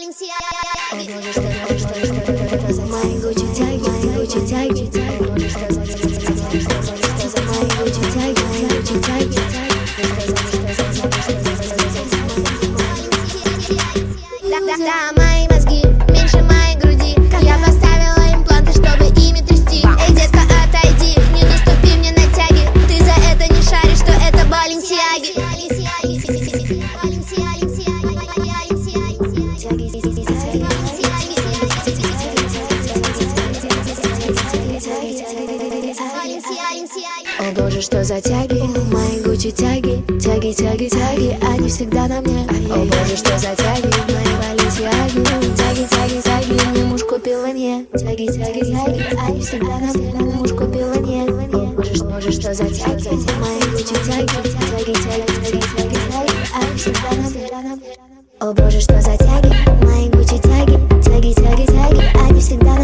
О боже, что, что, что, что, за мои гучи О боже, что за тяги, мои гучи тяги, тяги, тяги, тяги, они всегда на мне. О боже, что за тяги, мои балетиаги, тяги, тяги, тяги, мне муж купил не. Тяги, тяги, тяги, они всегда на мне, муж купил не. О боже, что, что за тяги, мои гучи тяги, тяги, тяги, тяги, тяги, тяги, они всегда на мне. О боже, что за тяги, мои гучи тяги, тяги, тяги, тяги, они всегда на мне.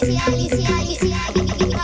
Valencia, Valencia, Valencia,